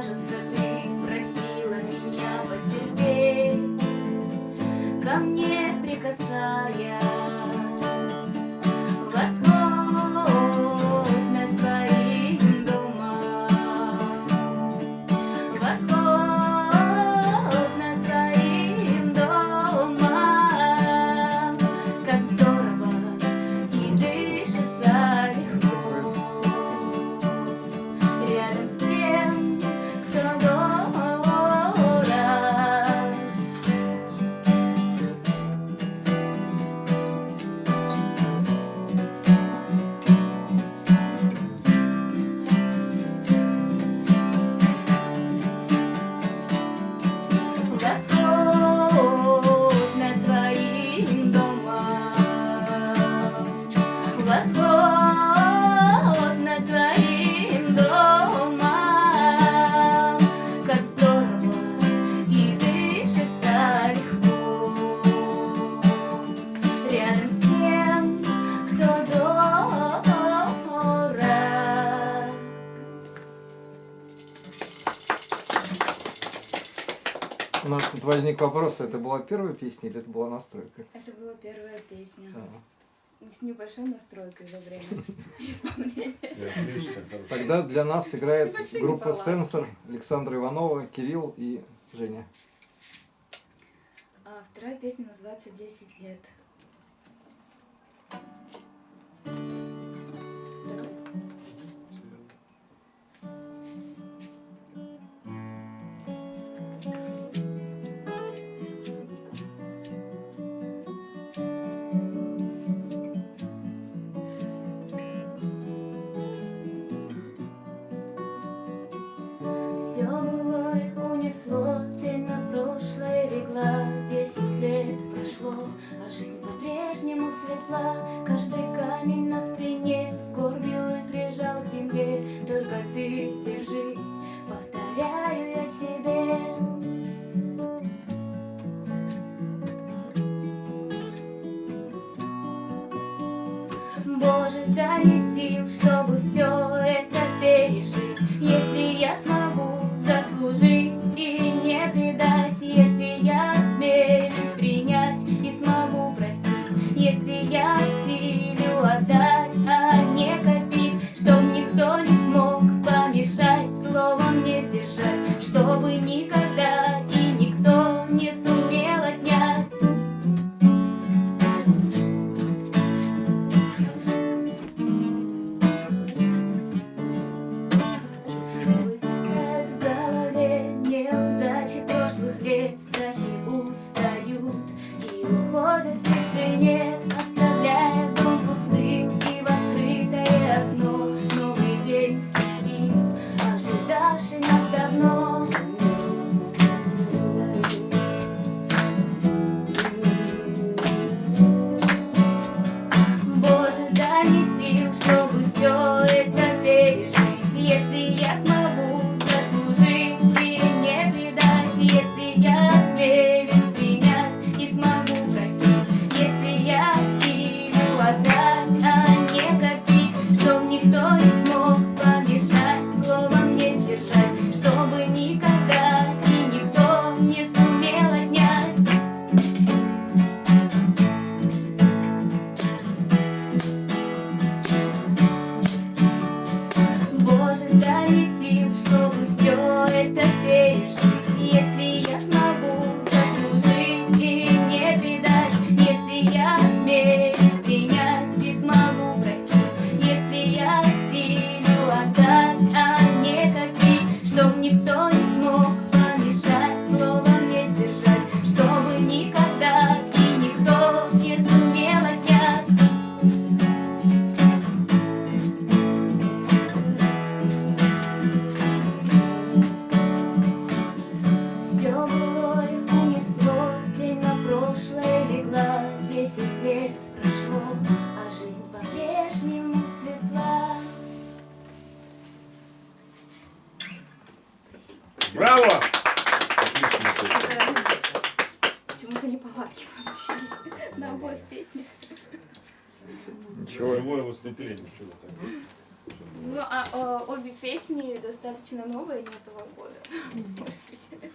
我正在。У нас тут возник вопрос, это была первая песня или это была настройка? Это была первая песня. А. С небольшой настройкой за время Тогда для нас играет группа «Сенсор» Александра Иванова, Кирилл и Женя. А вторая песня называется «10 лет». Thank you. а жизнь по-прежнему светла. Каждый камень на спине сгорбил и прижал к земле. Только ты держись, повторяю я себе. Боже, дай мне сил, чтобы все неполадки получились на обоих песнях. Ничего. Живое выступление, чего так. Ну, а э, обе песни достаточно новые, не этого года, может быть.